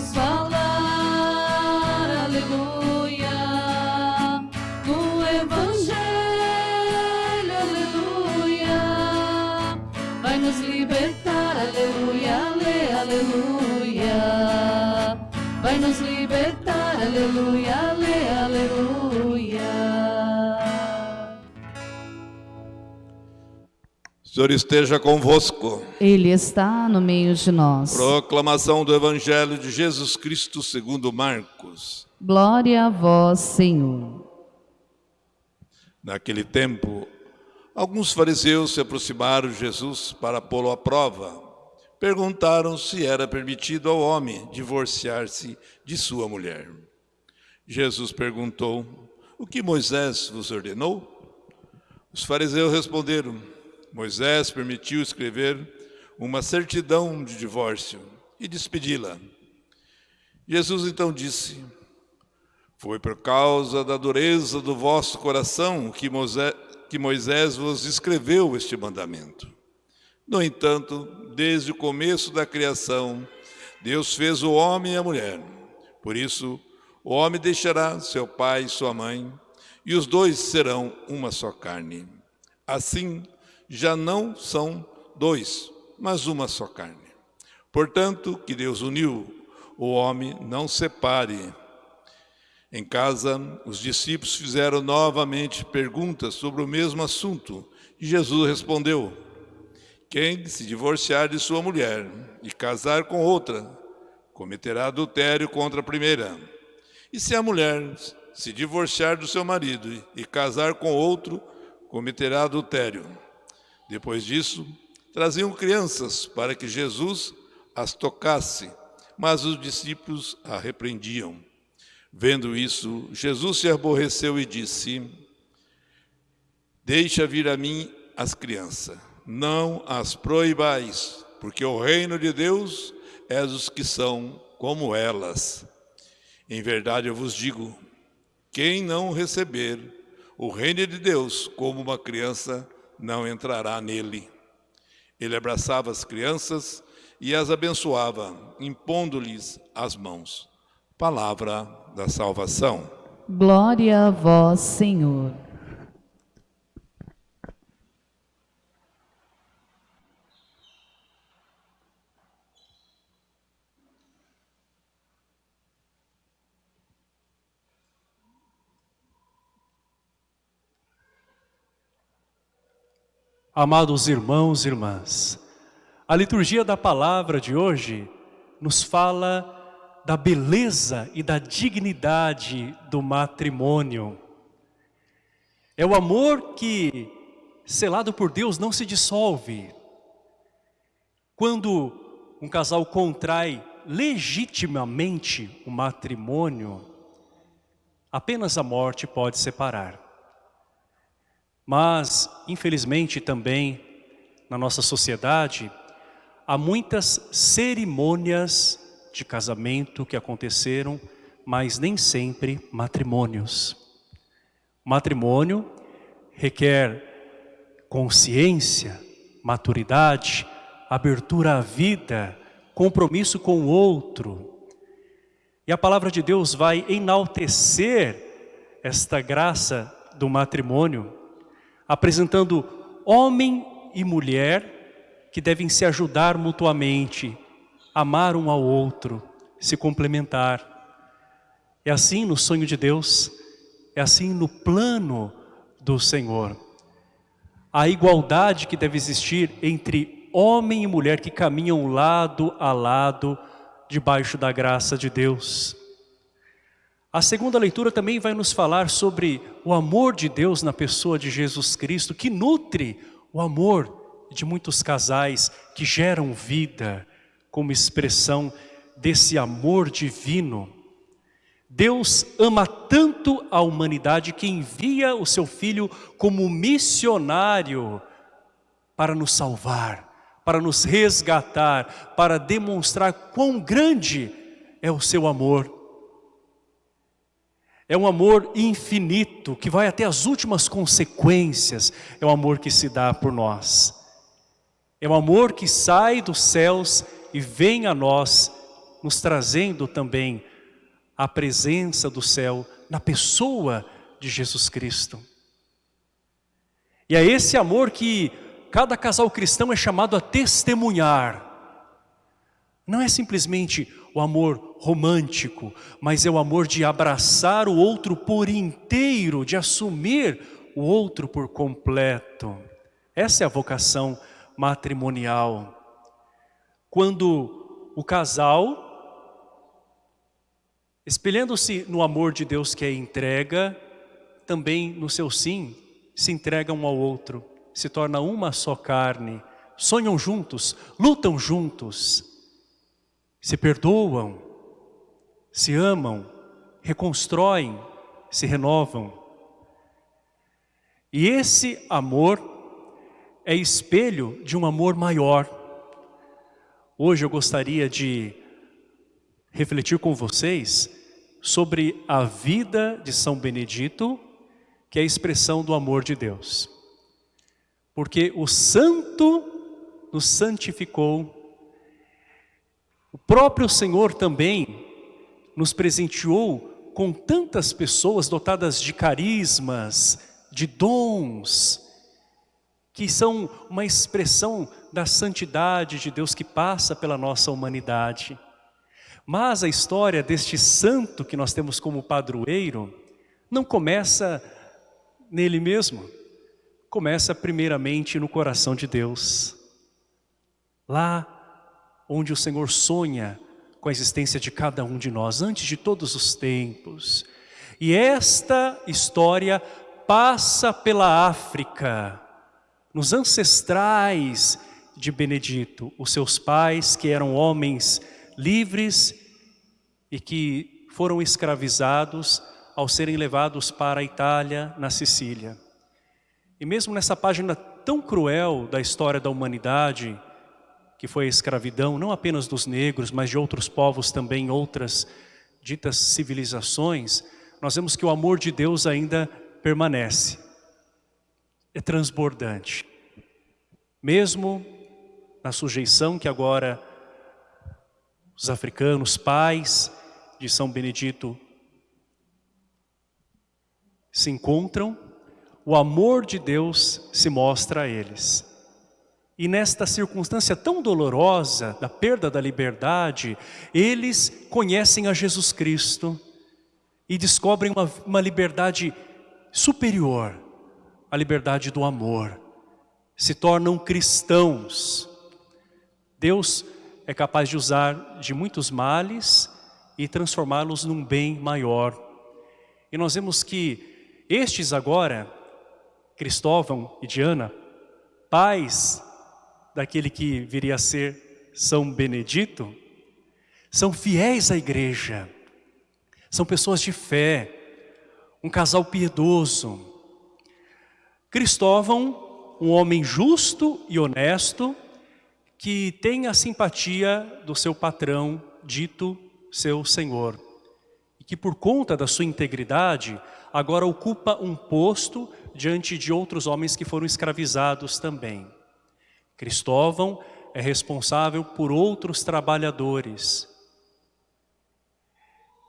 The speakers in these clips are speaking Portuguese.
Falar, aleluia. No Evangelho, aleluia. Vai nos libertar, aleluia, ale, aleluia. Vai nos libertar, aleluia, ale, aleluia. Senhor esteja convosco. Ele está no meio de nós. Proclamação do Evangelho de Jesus Cristo segundo Marcos. Glória a vós, Senhor. Naquele tempo, alguns fariseus se aproximaram de Jesus para pô-lo à prova. Perguntaram se era permitido ao homem divorciar-se de sua mulher. Jesus perguntou: O que Moisés vos ordenou? Os fariseus responderam: Moisés permitiu escrever uma certidão de divórcio e despedi-la. Jesus então disse: Foi por causa da dureza do vosso coração que Moisés, que Moisés vos escreveu este mandamento. No entanto, desde o começo da criação, Deus fez o homem e a mulher. Por isso, o homem deixará seu pai e sua mãe, e os dois serão uma só carne. Assim, já não são dois, mas uma só carne. Portanto, que Deus uniu, o homem não separe. Em casa, os discípulos fizeram novamente perguntas sobre o mesmo assunto, e Jesus respondeu: Quem se divorciar de sua mulher e casar com outra, cometerá adultério contra a primeira. E se a mulher se divorciar do seu marido e casar com outro, cometerá adultério. Depois disso, traziam crianças para que Jesus as tocasse, mas os discípulos a repreendiam. Vendo isso, Jesus se aborreceu e disse: Deixa vir a mim as crianças, não as proibais, porque o reino de Deus é dos que são como elas. Em verdade eu vos digo: quem não receber o reino de Deus como uma criança, não entrará nele. Ele abraçava as crianças e as abençoava, impondo-lhes as mãos. Palavra da salvação. Glória a vós, Senhor. Amados irmãos e irmãs, a liturgia da palavra de hoje nos fala da beleza e da dignidade do matrimônio. É o amor que, selado por Deus, não se dissolve. Quando um casal contrai legitimamente o matrimônio, apenas a morte pode separar. Mas, infelizmente também, na nossa sociedade, há muitas cerimônias de casamento que aconteceram, mas nem sempre matrimônios. Matrimônio requer consciência, maturidade, abertura à vida, compromisso com o outro. E a palavra de Deus vai enaltecer esta graça do matrimônio, apresentando homem e mulher que devem se ajudar mutuamente, amar um ao outro, se complementar. É assim no sonho de Deus, é assim no plano do Senhor. A igualdade que deve existir entre homem e mulher que caminham lado a lado debaixo da graça de Deus. A segunda leitura também vai nos falar sobre o amor de Deus na pessoa de Jesus Cristo, que nutre o amor de muitos casais que geram vida como expressão desse amor divino. Deus ama tanto a humanidade que envia o seu Filho como missionário para nos salvar, para nos resgatar, para demonstrar quão grande é o seu amor É um amor infinito, que vai até as últimas consequências. É o amor que se dá por nós. É um amor que sai dos céus e vem a nós, nos trazendo também a presença do céu na pessoa de Jesus Cristo. E é esse amor que cada casal cristão é chamado a testemunhar. Não é simplesmente o amor romântico, mas é o amor de abraçar o outro por inteiro, de assumir o outro por completo. Essa é a vocação matrimonial. Quando o casal, espelhando-se no amor de Deus que é entrega, também no seu sim, se entrega um ao outro, se torna uma só carne, sonham juntos, lutam juntos, se perdoam, se amam, reconstroem, se renovam. E esse amor é espelho de um amor maior. Hoje eu gostaria de refletir com vocês sobre a vida de São Benedito, que é a expressão do amor de Deus. Porque o santo nos santificou o próprio Senhor também nos presenteou com tantas pessoas dotadas de carismas, de dons, que são uma expressão da santidade de Deus que passa pela nossa humanidade. Mas a história deste santo que nós temos como padroeiro não começa nele mesmo, começa primeiramente no coração de Deus. Lá onde o Senhor sonha com a existência de cada um de nós, antes de todos os tempos. E esta história passa pela África, nos ancestrais de Benedito, os seus pais que eram homens livres e que foram escravizados ao serem levados para a Itália, na Sicília. E mesmo nessa página tão cruel da história da humanidade, que foi a escravidão, não apenas dos negros, mas de outros povos também, outras ditas civilizações, nós vemos que o amor de Deus ainda permanece. É transbordante. Mesmo na sujeição que agora os africanos, pais de São Benedito, se encontram, o amor de Deus se mostra a eles. E nesta circunstância tão dolorosa da perda da liberdade, eles conhecem a Jesus Cristo e descobrem uma, uma liberdade superior, a liberdade do amor. Se tornam cristãos. Deus é capaz de usar de muitos males e transformá-los num bem maior. E nós vemos que estes agora, Cristóvão e Diana, pais daquele que viria a ser São Benedito, são fiéis à igreja, são pessoas de fé, um casal piedoso. Cristóvão, um homem justo e honesto, que tem a simpatia do seu patrão, dito seu senhor. E que por conta da sua integridade, agora ocupa um posto diante de outros homens que foram escravizados também. Cristóvão é responsável por outros trabalhadores.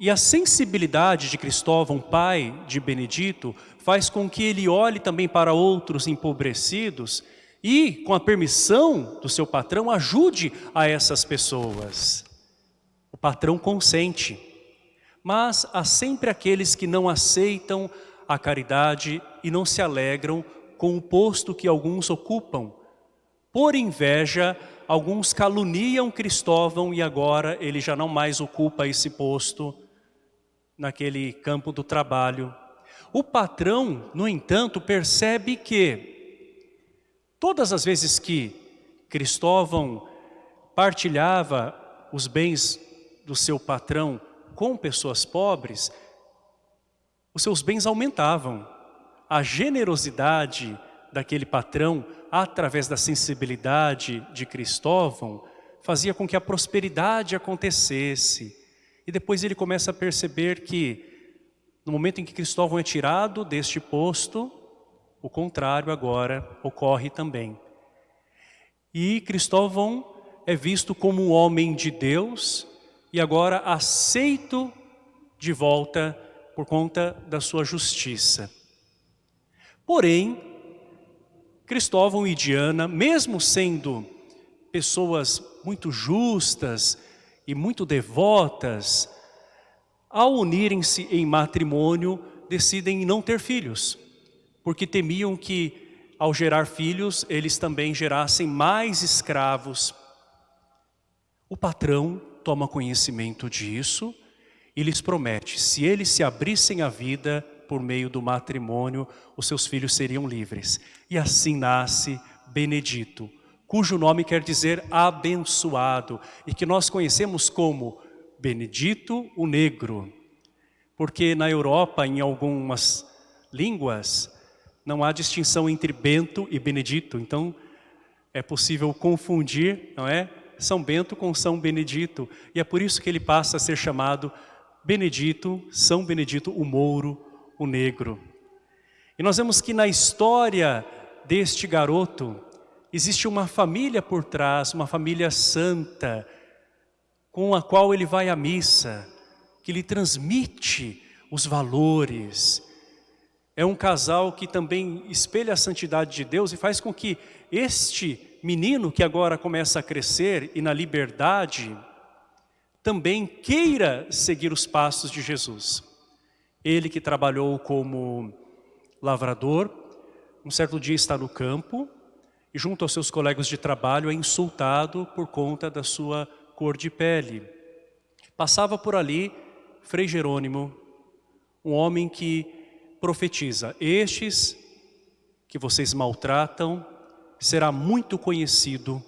E a sensibilidade de Cristóvão, pai de Benedito, faz com que ele olhe também para outros empobrecidos e, com a permissão do seu patrão, ajude a essas pessoas. O patrão consente, mas há sempre aqueles que não aceitam a caridade e não se alegram com o posto que alguns ocupam, por inveja, alguns caluniam Cristóvão e agora ele já não mais ocupa esse posto naquele campo do trabalho. O patrão, no entanto, percebe que todas as vezes que Cristóvão partilhava os bens do seu patrão com pessoas pobres, os seus bens aumentavam. A generosidade daquele patrão através da sensibilidade de Cristóvão, fazia com que a prosperidade acontecesse. E depois ele começa a perceber que No momento em que Cristóvão é tirado deste posto, o contrário agora ocorre também. E Cristóvão é visto como um homem de Deus e agora aceito de volta por conta da sua justiça. Porém, Cristóvão e Diana, mesmo sendo pessoas muito justas e muito devotas, ao unirem-se em matrimônio, decidem não ter filhos, porque temiam que, ao gerar filhos, eles também gerassem mais escravos. O patrão toma conhecimento disso e lhes promete, se eles se abrissem a vida por meio do matrimônio, os seus filhos seriam livres. E assim nasce Benedito, cujo nome quer dizer abençoado, e que nós conhecemos como Benedito o Negro. Porque na Europa, em algumas línguas, não há distinção entre Bento e Benedito. Então, é possível confundir, não é? São Bento com São Benedito. E é por isso que ele passa a ser chamado Benedito, São Benedito o Mouro, o Negro. E nós vemos que na história deste garoto, existe uma família por trás, uma família santa, com a qual ele vai à missa, que lhe transmite os valores. É um casal que também espelha a santidade de Deus e faz com que este menino que agora começa a crescer e na liberdade, também queira seguir os passos de Jesus. Ele que trabalhou como lavrador, um certo dia está no campo e junto aos seus colegas de trabalho é insultado por conta da sua cor de pele. Passava por ali Frei Jerônimo, um homem que profetiza, estes que vocês maltratam, será muito conhecido.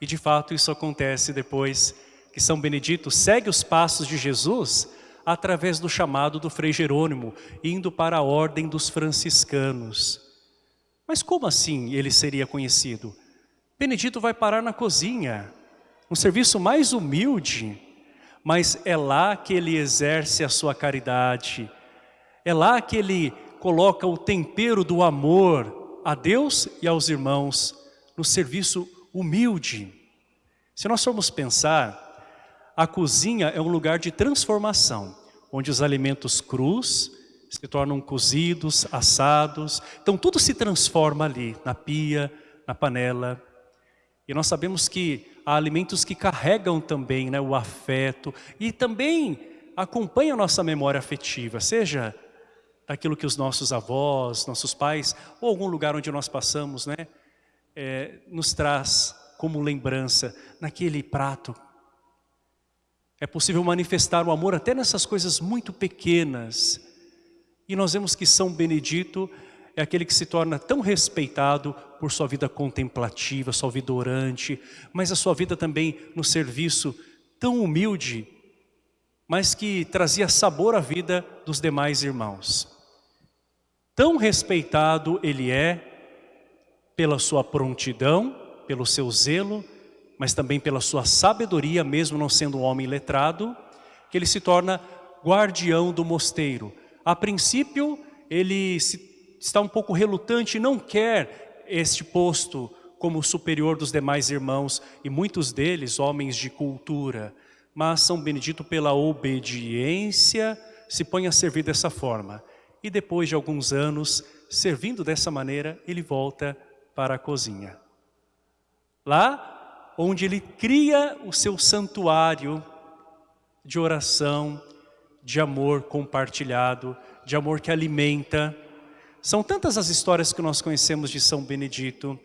E de fato isso acontece depois que São Benedito segue os passos de Jesus através do chamado do Frei Jerônimo, indo para a ordem dos franciscanos. Mas como assim ele seria conhecido? Benedito vai parar na cozinha, um serviço mais humilde, mas é lá que ele exerce a sua caridade, é lá que ele coloca o tempero do amor a Deus e aos irmãos, no serviço humilde. Se nós formos pensar, a cozinha é um lugar de transformação, onde os alimentos crus se tornam cozidos, assados, então tudo se transforma ali, na pia, na panela. E nós sabemos que há alimentos que carregam também né, o afeto e também acompanham nossa memória afetiva, seja daquilo que os nossos avós, nossos pais, ou algum lugar onde nós passamos, né, é, nos traz como lembrança naquele prato. É possível manifestar o amor até nessas coisas muito pequenas. E nós vemos que São Benedito é aquele que se torna tão respeitado por sua vida contemplativa, sua vida orante, mas a sua vida também no serviço tão humilde, mas que trazia sabor à vida dos demais irmãos. Tão respeitado ele é pela sua prontidão, pelo seu zelo, mas também pela sua sabedoria, mesmo não sendo um homem letrado, que ele se torna guardião do mosteiro. A princípio, ele se está um pouco relutante não quer este posto como superior dos demais irmãos, e muitos deles homens de cultura, mas São Benedito pela obediência se põe a servir dessa forma. E depois de alguns anos, servindo dessa maneira, ele volta para a cozinha. Lá onde ele cria o seu santuário de oração, de amor compartilhado, de amor que alimenta, são tantas as histórias que nós conhecemos de São Benedito,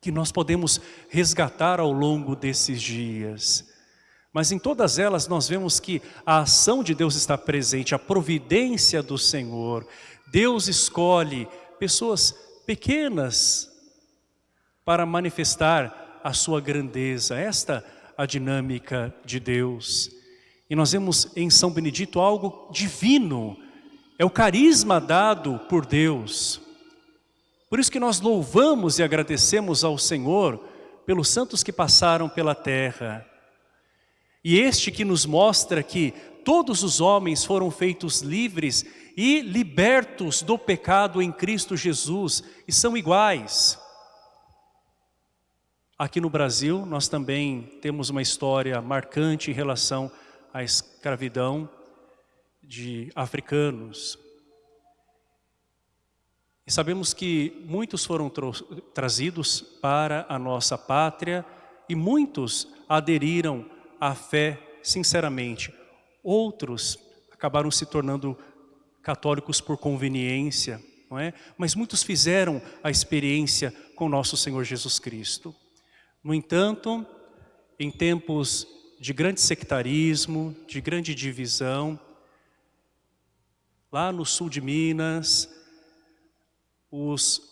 que nós podemos resgatar ao longo desses dias. Mas em todas elas nós vemos que a ação de Deus está presente, a providência do Senhor. Deus escolhe pessoas pequenas para manifestar a sua grandeza. Esta a dinâmica de Deus. E nós vemos em São Benedito algo divino, é o carisma dado por Deus. Por isso que nós louvamos e agradecemos ao Senhor pelos santos que passaram pela terra. E este que nos mostra que todos os homens foram feitos livres e libertos do pecado em Cristo Jesus e são iguais. Aqui no Brasil, nós também temos uma história marcante em relação à escravidão de africanos. E sabemos que muitos foram trazidos para a nossa pátria e muitos aderiram à fé sinceramente. Outros acabaram se tornando católicos por conveniência, não é? Mas muitos fizeram a experiência com nosso Senhor Jesus Cristo. No entanto, em tempos de grande sectarismo, de grande divisão, lá no sul de Minas, os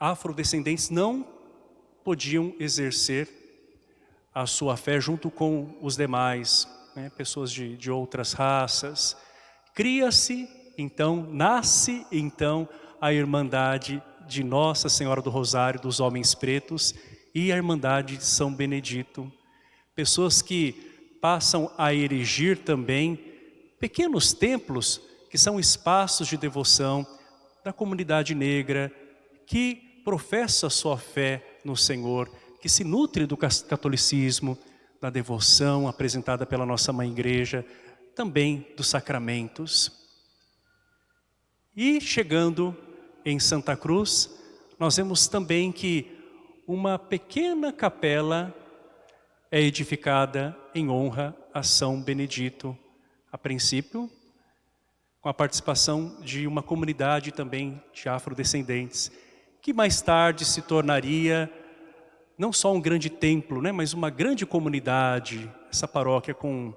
afrodescendentes não podiam exercer a sua fé junto com os demais, né, pessoas de, de outras raças. Cria-se, então, nasce então a Irmandade de Nossa Senhora do Rosário dos Homens Pretos e a Irmandade de São Benedito. Pessoas que passam a erigir também pequenos templos que são espaços de devoção da comunidade negra que professa sua fé no Senhor, que se nutre do catolicismo, da devoção apresentada pela nossa Mãe Igreja, também dos sacramentos. E chegando em Santa Cruz, nós vemos também que uma pequena capela é edificada em honra a São Benedito. A princípio, com a participação de uma comunidade também de afrodescendentes, que mais tarde se tornaria não só um grande templo, né, mas uma grande comunidade, essa paróquia com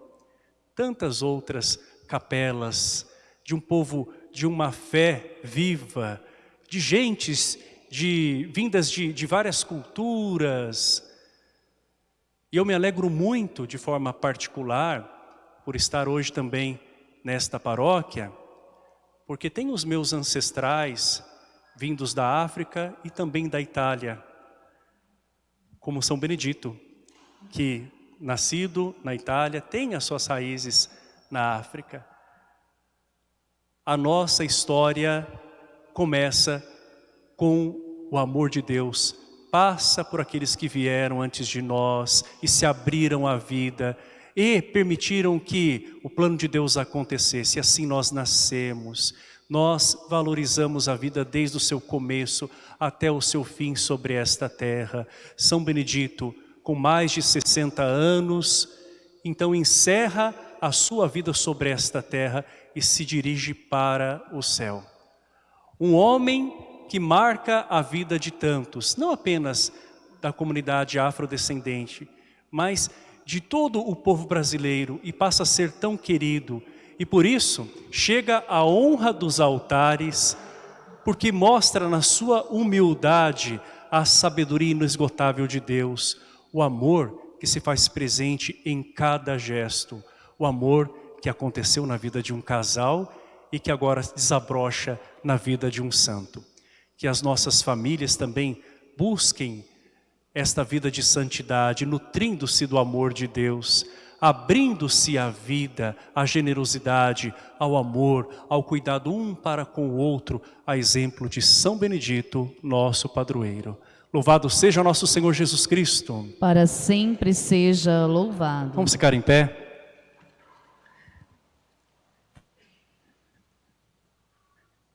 tantas outras capelas, de um povo de uma fé viva, de gentes de, vindas de, de várias culturas. E eu me alegro muito, de forma particular, por estar hoje também nesta paróquia, porque tem os meus ancestrais vindos da África e também da Itália, como São Benedito, que nascido na Itália, tem as suas raízes na África. A nossa história começa com o amor de Deus passa por aqueles que vieram antes de nós e se abriram à vida e permitiram que o plano de Deus acontecesse. E assim nós nascemos. Nós valorizamos a vida desde o seu começo até o seu fim sobre esta terra. São Benedito, com mais de 60 anos, então encerra a sua vida sobre esta terra e se dirige para o céu. Um homem que marca a vida de tantos, não apenas da comunidade afrodescendente, mas de todo o povo brasileiro e passa a ser tão querido. E por isso chega a honra dos altares, porque mostra na sua humildade a sabedoria inesgotável de Deus, o amor que se faz presente em cada gesto, o amor que aconteceu na vida de um casal e que agora desabrocha na vida de um santo que as nossas famílias também busquem esta vida de santidade, nutrindo-se do amor de Deus, abrindo-se à vida, à generosidade, ao amor, ao cuidado um para com o outro, a exemplo de São Benedito, nosso padroeiro. Louvado seja nosso Senhor Jesus Cristo. Para sempre seja louvado. Vamos ficar em pé?